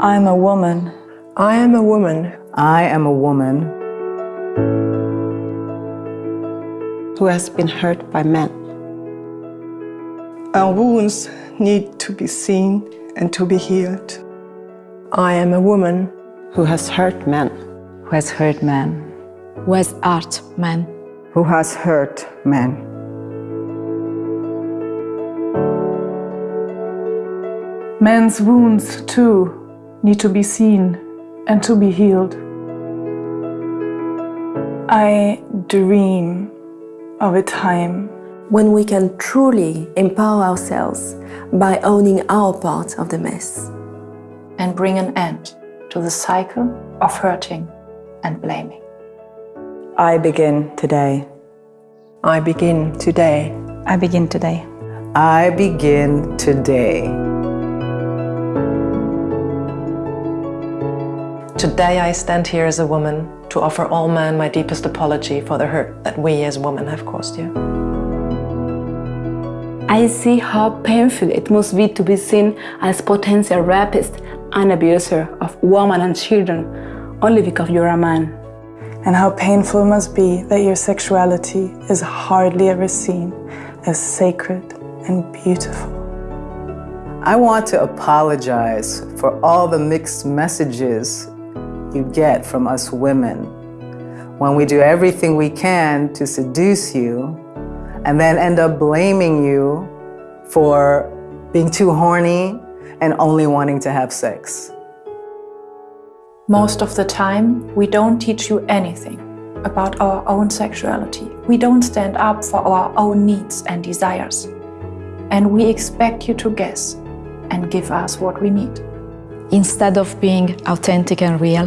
I'm a woman. I am a woman I am a woman who has been hurt by men. Our wounds need to be seen and to be healed. I am a woman who has hurt men. who has hurt men. who has hurt men. who has hurt man. Men's wounds, too, need to be seen and to be healed. I dream of a time when we can truly empower ourselves by owning our part of the mess. and bring an end to the cycle of hurting and blaming. I begin today. I begin today. I begin today. I begin today. Today I stand here as a woman to offer all men my deepest apology for the hurt that we as women have caused you. I see how painful it must be to be seen as potential rapist and abuser of women and children only because you're a man. and how painful it must be that your sexuality is hardly ever seen as sacred and beautiful. I want to apologize for all the mixed messages you get from us women when we do everything we can to seduce you and then end up blaming you for being too horny and only wanting to have sex. Most of the time, we don't teach you anything about our own sexuality. We don't stand up for our own needs and desires. And we expect you to guess and give us what we need. Instead of being authentic and real,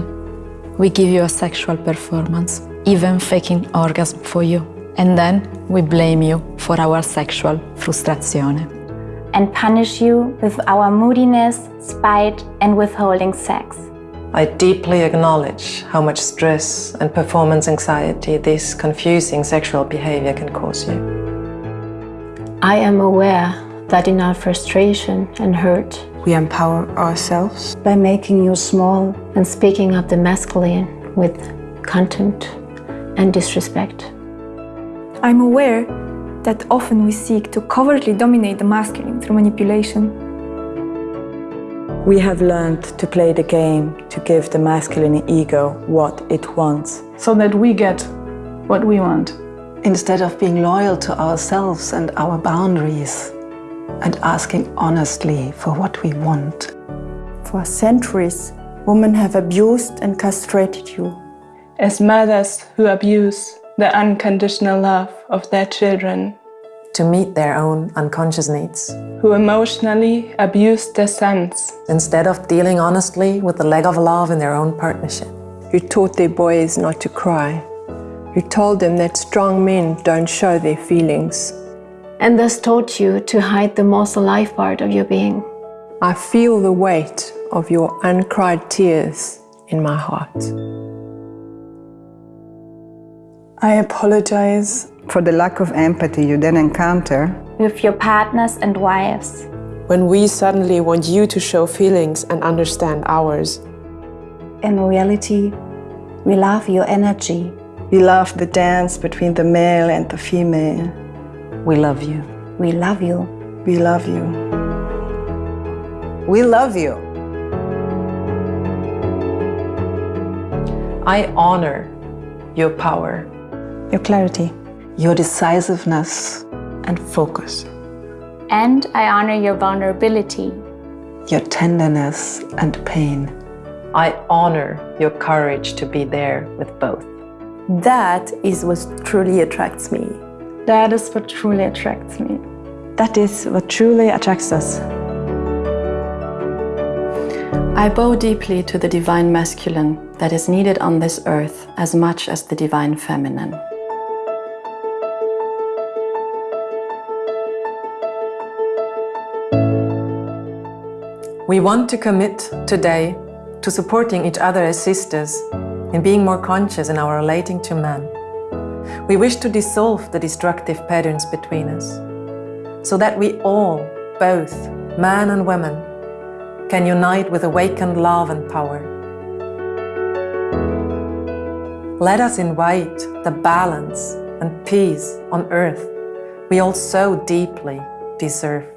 we give you a sexual performance, even faking orgasm for you. And then we blame you for our sexual frustrazione. and punish you with our moodiness, spite, and withholding sex. I deeply acknowledge how much stress and performance anxiety this confusing sexual behavior can cause you. I am aware that in our frustration and hurt, We empower ourselves. by making you small and speaking of the masculine with contempt and disrespect. I'm aware that often we seek to covertly dominate the masculine through manipulation. We have learned to play the game to give the masculine ego what it wants. so that we get what we want. Instead of being loyal to ourselves and our boundaries and asking honestly for what we want. For centuries, women have abused and castrated you. As mothers who abuse the unconditional love of their children, To meet their own unconscious needs, who emotionally abuse their sons, instead of dealing honestly with the lack of love in their own partnership. You taught their boys not to cry. You told them that strong men don't show their feelings. And thus taught you to hide the most alive part of your being. I feel the weight of your uncried tears in my heart. I apologize For the lack of empathy you then encounter, With your partners and wives. When we suddenly want you to show feelings and understand ours. In reality, we love your energy. We love the dance between the male and the female. We love you. We love you. We love you. We love you. I honor your power, Your clarity. Your decisiveness and focus. And I honor your vulnerability. Your tenderness and pain. I honor your courage to be there with both. That is what truly attracts me. That is what truly attracts me. That is what truly attracts us. I bow deeply to the divine masculine that is needed on this earth as much as the divine feminine. We want to commit today to supporting each other as sisters in being more conscious in our relating to men. We wish to dissolve the destructive patterns between us so that we all, both men and women, can unite with awakened love and power. Let us invite the balance and peace on earth we all so deeply deserve.